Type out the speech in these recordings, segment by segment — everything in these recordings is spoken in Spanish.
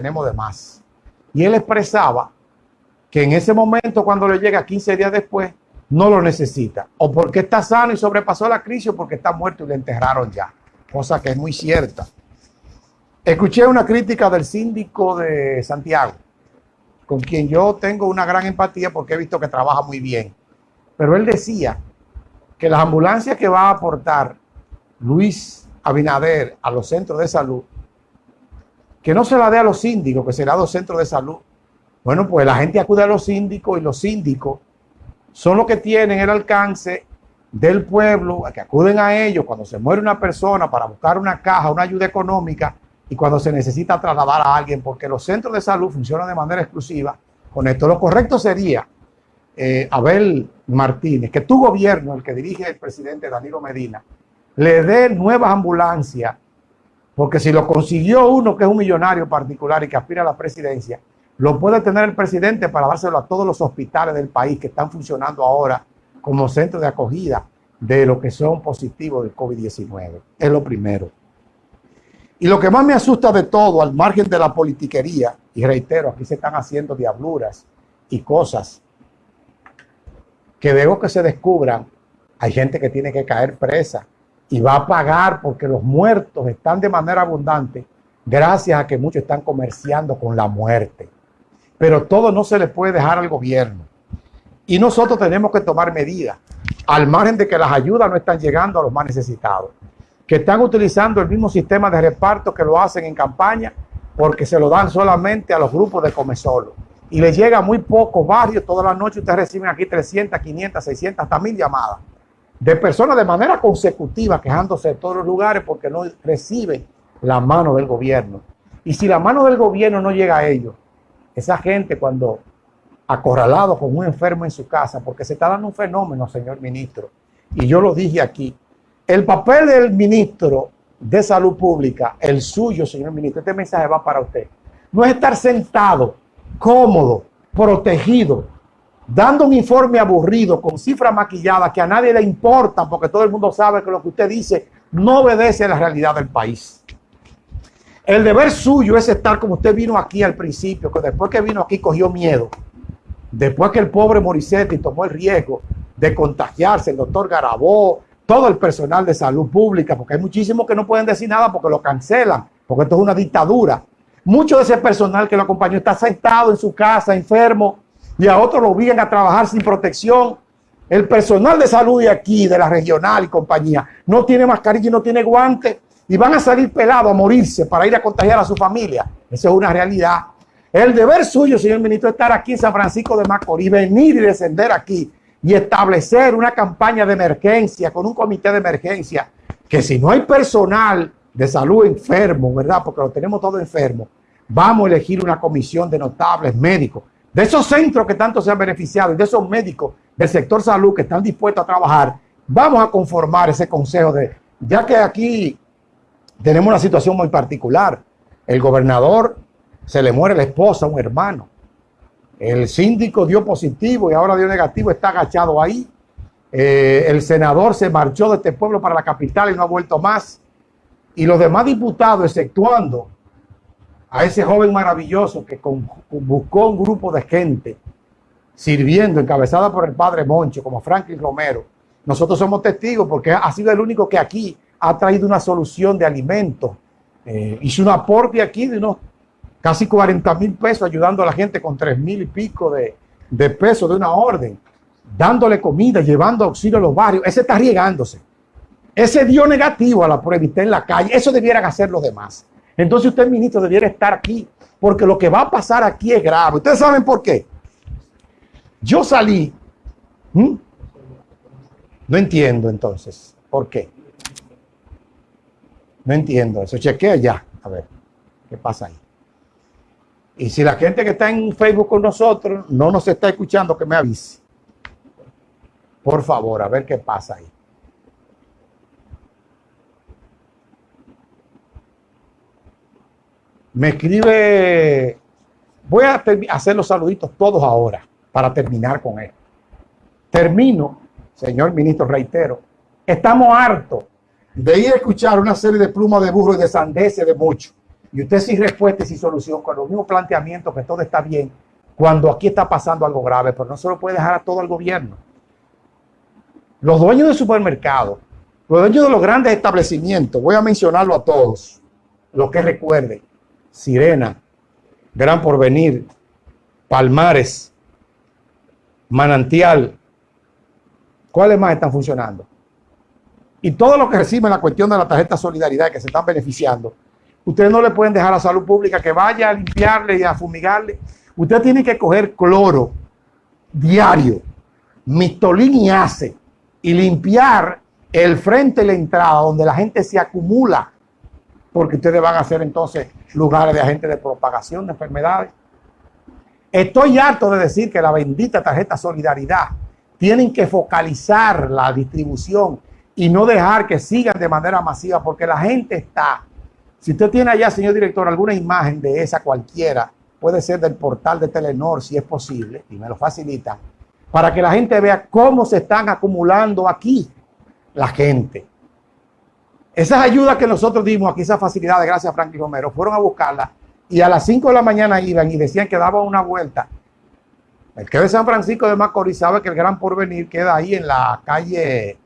tenemos de más. Y él expresaba que en ese momento, cuando le llega 15 días después, no lo necesita. O porque está sano y sobrepasó la crisis o porque está muerto y le enterraron ya. Cosa que es muy cierta. Escuché una crítica del síndico de Santiago, con quien yo tengo una gran empatía porque he visto que trabaja muy bien. Pero él decía que las ambulancias que va a aportar Luis Abinader a los centros de salud, que no se la dé a los síndicos, que será a los centros de salud. Bueno, pues la gente acude a los síndicos y los síndicos son los que tienen el alcance del pueblo, que acuden a ellos cuando se muere una persona para buscar una caja, una ayuda económica y cuando se necesita trasladar a alguien, porque los centros de salud funcionan de manera exclusiva con esto. Lo correcto sería, eh, Abel Martínez, que tu gobierno, el que dirige el presidente Danilo Medina, le dé nuevas ambulancias, porque si lo consiguió uno que es un millonario particular y que aspira a la presidencia, lo puede tener el presidente para dárselo a todos los hospitales del país que están funcionando ahora como centros de acogida de lo que son positivos del COVID-19. Es lo primero. Y lo que más me asusta de todo, al margen de la politiquería, y reitero, aquí se están haciendo diabluras y cosas que luego que se descubran, hay gente que tiene que caer presa y va a pagar porque los muertos están de manera abundante gracias a que muchos están comerciando con la muerte pero todo no se le puede dejar al gobierno. Y nosotros tenemos que tomar medidas, al margen de que las ayudas no están llegando a los más necesitados, que están utilizando el mismo sistema de reparto que lo hacen en campaña, porque se lo dan solamente a los grupos de come solo. Y le llega muy pocos barrios, todas las noches ustedes reciben aquí 300, 500, 600, hasta mil llamadas de personas de manera consecutiva quejándose de todos los lugares porque no reciben la mano del gobierno. Y si la mano del gobierno no llega a ellos, esa gente cuando acorralado con un enfermo en su casa, porque se está dando un fenómeno, señor ministro, y yo lo dije aquí, el papel del ministro de salud pública, el suyo, señor ministro, este mensaje va para usted, no es estar sentado, cómodo, protegido, dando un informe aburrido con cifras maquilladas que a nadie le importa, porque todo el mundo sabe que lo que usted dice no obedece a la realidad del país. El deber suyo es estar como usted vino aquí al principio, que después que vino aquí cogió miedo. Después que el pobre Morissetti tomó el riesgo de contagiarse, el doctor Garabó, todo el personal de salud pública, porque hay muchísimos que no pueden decir nada porque lo cancelan, porque esto es una dictadura. Mucho de ese personal que lo acompañó está sentado en su casa, enfermo, y a otros lo obligan a trabajar sin protección. El personal de salud de aquí, de la regional y compañía, no tiene mascarilla y no tiene guantes y van a salir pelados a morirse para ir a contagiar a su familia. Eso es una realidad. El deber suyo, señor ministro, es estar aquí en San Francisco de Macorís, venir y descender aquí y establecer una campaña de emergencia con un comité de emergencia que si no hay personal de salud enfermo, ¿verdad? Porque lo tenemos todo enfermo, vamos a elegir una comisión de notables médicos, de esos centros que tanto se han beneficiado y de esos médicos del sector salud que están dispuestos a trabajar, vamos a conformar ese consejo de, ya que aquí tenemos una situación muy particular. El gobernador se le muere la esposa, un hermano. El síndico dio positivo y ahora dio negativo, está agachado ahí. Eh, el senador se marchó de este pueblo para la capital y no ha vuelto más. Y los demás diputados, exceptuando a ese joven maravilloso que buscó un grupo de gente sirviendo, encabezada por el padre Moncho, como Franklin Romero, nosotros somos testigos porque ha sido el único que aquí ha traído una solución de alimentos. Eh, hizo un aporte aquí de unos casi 40 mil pesos ayudando a la gente con 3 mil y pico de, de pesos de una orden, dándole comida, llevando auxilio a los barrios. Ese está riegándose. Ese dio negativo a la prueba en la calle. Eso debieran hacer los demás. Entonces usted, ministro, debiera estar aquí, porque lo que va a pasar aquí es grave. ¿Ustedes saben por qué? Yo salí. No entiendo entonces. ¿Por qué? No entiendo eso. Chequea ya. A ver, ¿qué pasa ahí? Y si la gente que está en Facebook con nosotros no nos está escuchando, que me avise. Por favor, a ver qué pasa ahí. Me escribe, voy a hacer los saluditos todos ahora para terminar con esto. Termino, señor ministro, reitero, estamos hartos de ir a escuchar una serie de plumas de burro y de sandeces de mucho. y usted sin respuesta y sin solución, con los mismos planteamientos que todo está bien, cuando aquí está pasando algo grave, pero no se lo puede dejar a todo el gobierno. Los dueños de supermercados, los dueños de los grandes establecimientos, voy a mencionarlo a todos, los que recuerden, Sirena, Gran Porvenir, Palmares, Manantial, ¿cuáles más están funcionando? Y todos los que reciben la cuestión de la tarjeta solidaridad que se están beneficiando, ustedes no le pueden dejar a salud pública que vaya a limpiarle y a fumigarle. Usted tiene que coger cloro diario, mistolín y y limpiar el frente y la entrada donde la gente se acumula, porque ustedes van a ser entonces lugares de agentes de propagación de enfermedades. Estoy harto de decir que la bendita tarjeta solidaridad tienen que focalizar la distribución y no dejar que sigan de manera masiva, porque la gente está. Si usted tiene allá, señor director, alguna imagen de esa cualquiera, puede ser del portal de Telenor, si es posible, y me lo facilita, para que la gente vea cómo se están acumulando aquí la gente. Esas ayudas que nosotros dimos aquí, esas facilidades, gracias a Franklin Romero, fueron a buscarla y a las 5 de la mañana iban y decían que daban una vuelta. El que de San Francisco de Macorís sabe que el Gran Porvenir queda ahí en la calle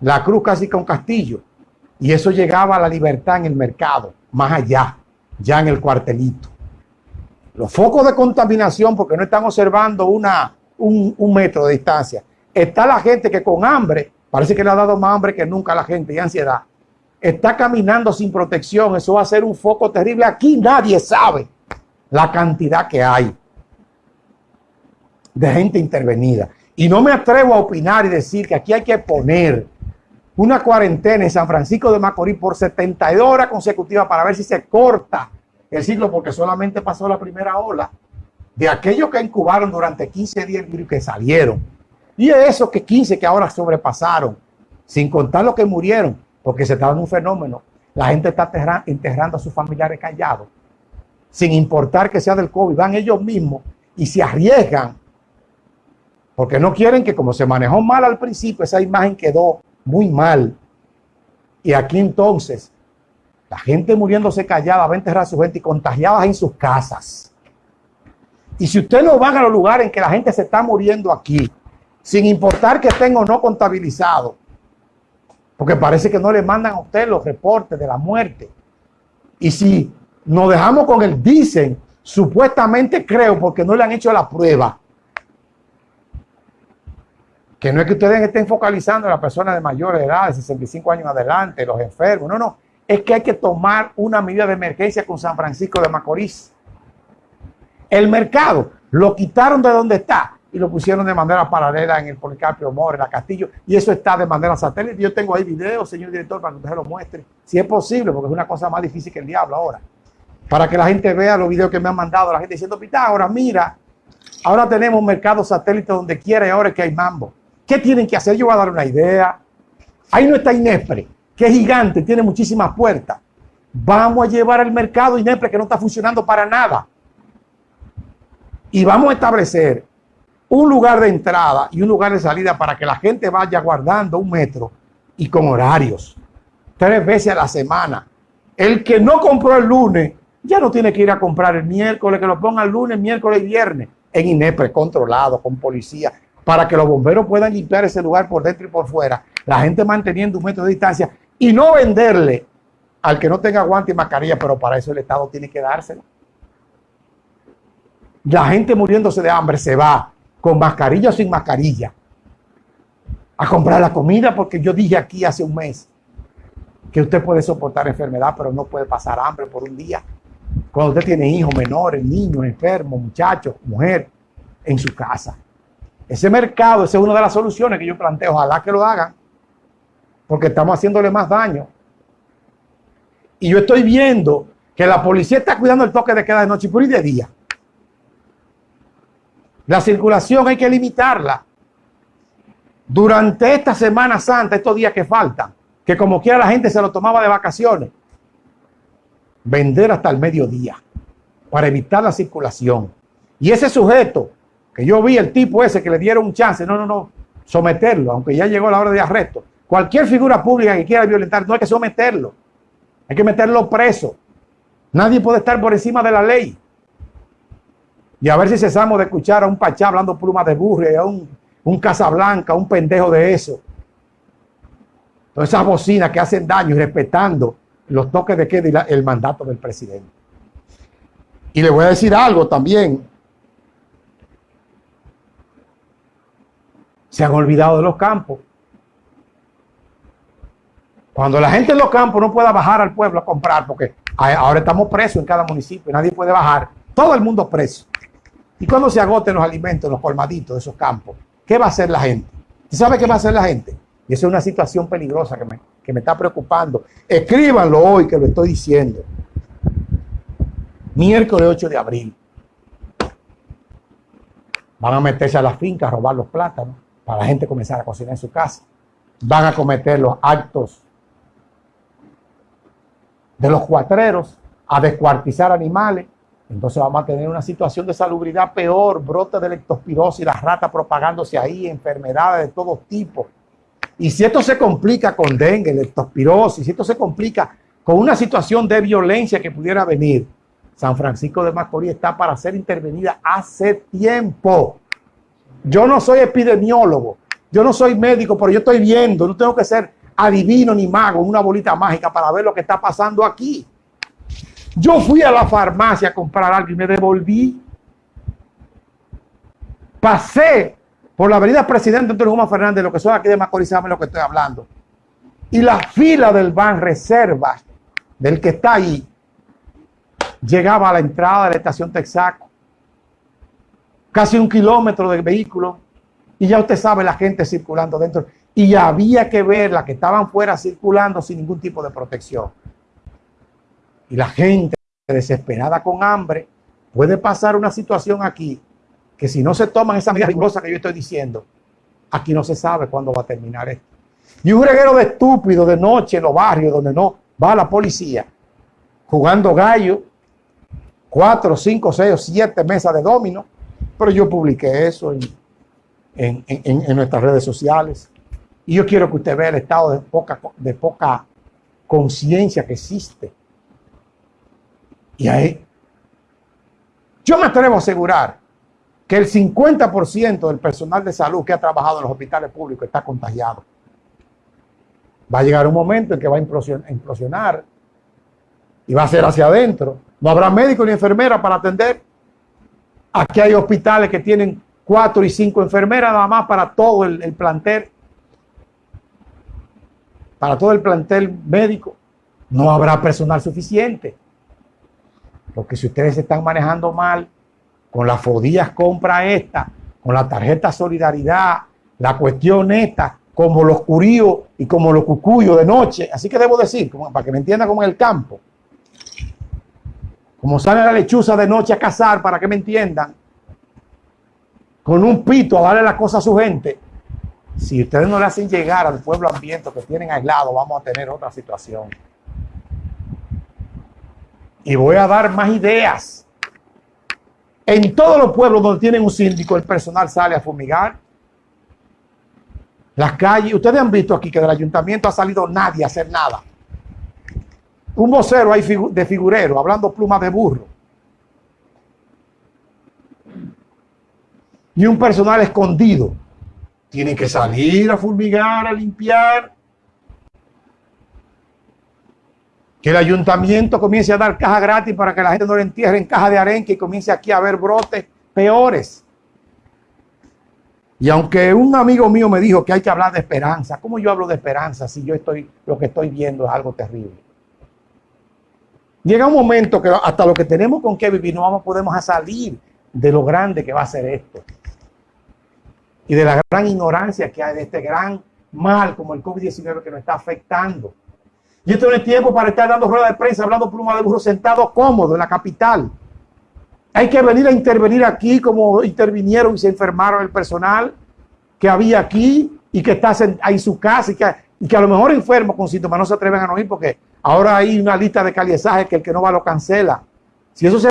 La Cruz, casi con Castillo. Y eso llegaba a la libertad en el mercado, más allá, ya en el cuartelito. Los focos de contaminación, porque no están observando una, un, metro de distancia. Está la gente que con hambre, parece que le ha dado más hambre que nunca a la gente y ansiedad. Está caminando sin protección. Eso va a ser un foco terrible. Aquí nadie sabe la cantidad que hay de gente intervenida. Y no me atrevo a opinar y decir que aquí hay que poner una cuarentena en San Francisco de Macorís por 72 horas consecutivas para ver si se corta el ciclo, porque solamente pasó la primera ola de aquellos que incubaron durante 15 días y que salieron. Y de esos que 15 que ahora sobrepasaron, sin contar los que murieron, porque se está dando un fenómeno. La gente está enterrando a sus familiares callados, sin importar que sea del COVID. Van ellos mismos y se arriesgan, porque no quieren que como se manejó mal al principio, esa imagen quedó muy mal. Y aquí entonces, la gente muriéndose callada va a enterrar a su gente y contagiadas en sus casas. Y si usted no va a los lugares en que la gente se está muriendo aquí, sin importar que estén o no contabilizados, porque parece que no le mandan a usted los reportes de la muerte. Y si nos dejamos con el dicen, supuestamente creo, porque no le han hecho la prueba, que no es que ustedes estén focalizando a las personas de mayor edad, de 65 años adelante, los enfermos, no, no, es que hay que tomar una medida de emergencia con San Francisco de Macorís. El mercado lo quitaron de donde está y lo pusieron de manera paralela en el Policarpio More, la Castillo, y eso está de manera satélite. Yo tengo ahí videos, señor director, para que usted se lo muestre, si es posible, porque es una cosa más difícil que el diablo ahora. Para que la gente vea los videos que me han mandado, la gente diciendo, ahora mira, ahora tenemos un mercado satélite donde quiera y ahora es que hay mambo. ¿Qué tienen que hacer? Yo voy a dar una idea. Ahí no está Inespre, que es gigante, tiene muchísimas puertas. Vamos a llevar al mercado Inespre que no está funcionando para nada y vamos a establecer un lugar de entrada y un lugar de salida para que la gente vaya guardando un metro y con horarios, tres veces a la semana. El que no compró el lunes ya no tiene que ir a comprar el miércoles, que lo ponga el lunes, miércoles y viernes en INEPRE, controlado, con policía, para que los bomberos puedan limpiar ese lugar por dentro y por fuera, la gente manteniendo un metro de distancia y no venderle al que no tenga guante y mascarilla, pero para eso el Estado tiene que dárselo. La gente muriéndose de hambre se va con mascarilla o sin mascarilla a comprar la comida porque yo dije aquí hace un mes que usted puede soportar enfermedad pero no puede pasar hambre por un día. Cuando usted tiene hijos menores, niños, enfermos, muchachos, mujer en su casa. Ese mercado, esa es una de las soluciones que yo planteo. Ojalá que lo hagan porque estamos haciéndole más daño. Y yo estoy viendo que la policía está cuidando el toque de queda de noche y de día. La circulación hay que limitarla. Durante esta Semana Santa, estos días que faltan, que como quiera la gente se lo tomaba de vacaciones, vender hasta el mediodía para evitar la circulación. Y ese sujeto, que yo vi el tipo ese que le dieron un chance, no, no, no, someterlo, aunque ya llegó la hora de arresto. Cualquier figura pública que quiera violentar, no hay que someterlo, hay que meterlo preso. Nadie puede estar por encima de la ley. Y a ver si cesamos de escuchar a un pachá hablando plumas de burro y a un, un Casablanca, un pendejo de eso. Todas esas bocinas que hacen daño y respetando los toques de queda y el mandato del presidente. Y le voy a decir algo también. Se han olvidado de los campos. Cuando la gente en los campos no pueda bajar al pueblo a comprar, porque ahora estamos presos en cada municipio, nadie puede bajar, todo el mundo preso. Y cuando se agoten los alimentos, los colmaditos de esos campos, ¿qué va a hacer la gente? ¿Usted sabe qué va a hacer la gente? Y esa es una situación peligrosa que me, que me está preocupando. Escríbanlo hoy que lo estoy diciendo. Miércoles 8 de abril. Van a meterse a las fincas a robar los plátanos para la gente comenzar a cocinar en su casa. Van a cometer los actos de los cuatreros a descuartizar animales. Entonces vamos a tener una situación de salubridad peor, brote de leptospirosis, las ratas propagándose ahí, enfermedades de todo tipo. Y si esto se complica con dengue, leptospirosis, si esto se complica con una situación de violencia que pudiera venir, San Francisco de Macorís está para ser intervenida hace tiempo. Yo no soy epidemiólogo, yo no soy médico, pero yo estoy viendo, no tengo que ser adivino ni mago, una bolita mágica para ver lo que está pasando aquí. Yo fui a la farmacia a comprar algo y me devolví. Pasé por la avenida Presidente Antonio Guzmán Fernández, lo que son aquí de Macorís, saben lo que estoy hablando. Y la fila del Ban Reservas, del que está ahí, llegaba a la entrada de la estación Texaco. Casi un kilómetro de vehículo. Y ya usted sabe la gente circulando dentro y había que ver las que estaban fuera circulando sin ningún tipo de protección. Y la gente desesperada con hambre, puede pasar una situación aquí que si no se toman esa medida rigurosa que yo estoy diciendo, aquí no se sabe cuándo va a terminar esto. Y un reguero de estúpidos de noche en los barrios donde no va la policía, jugando gallo, cuatro, cinco, seis siete mesas de domino, pero yo publiqué eso en, nuestras redes sociales. Y yo quiero que usted vea el estado de poca conciencia que existe. Y ahí, yo me atrevo a asegurar que el 50% del personal de salud que ha trabajado en los hospitales públicos está contagiado. Va a llegar un momento en que va a implosionar y va a ser hacia adentro. No habrá médico ni enfermera para atender. Aquí hay hospitales que tienen cuatro y cinco enfermeras nada más para todo el, el plantel para todo el plantel médico, no habrá personal suficiente. Porque si ustedes se están manejando mal con las fodillas compra esta, con la tarjeta solidaridad, la cuestión esta, como los curíos y como los cucuyos de noche, así que debo decir, para que me entienda como en el campo, como sale la lechuza de noche a cazar, para que me entiendan, con un pito a darle la cosa a su gente, si ustedes no le hacen llegar al pueblo ambiente que tienen aislado, vamos a tener otra situación. Y voy a dar más ideas. En todos los pueblos donde tienen un síndico, el personal sale a fumigar. Las calles, ustedes han visto aquí que del ayuntamiento ha salido nadie a hacer nada. Un vocero ahí de figurero, hablando plumas de burro. Y un personal escondido tienen que salir a fulmigar, a limpiar. Que el ayuntamiento comience a dar caja gratis para que la gente no le entierre en caja de arenque y comience aquí a haber brotes peores. Y aunque un amigo mío me dijo que hay que hablar de esperanza, ¿cómo yo hablo de esperanza si yo estoy, lo que estoy viendo es algo terrible? Llega un momento que hasta lo que tenemos con que vivir no vamos, podemos salir de lo grande que va a ser esto y de la gran ignorancia que hay de este gran mal como el COVID-19 que nos está afectando. Y esto no es tiempo para estar dando rueda de prensa, hablando pluma de burro sentado cómodo en la capital. Hay que venir a intervenir aquí como intervinieron y se enfermaron el personal que había aquí y que está en su casa y que, a lo mejor enfermo con síntomas no se atreven a no ir porque ahora hay una lista de caliezaje que el que no va lo cancela. Si eso se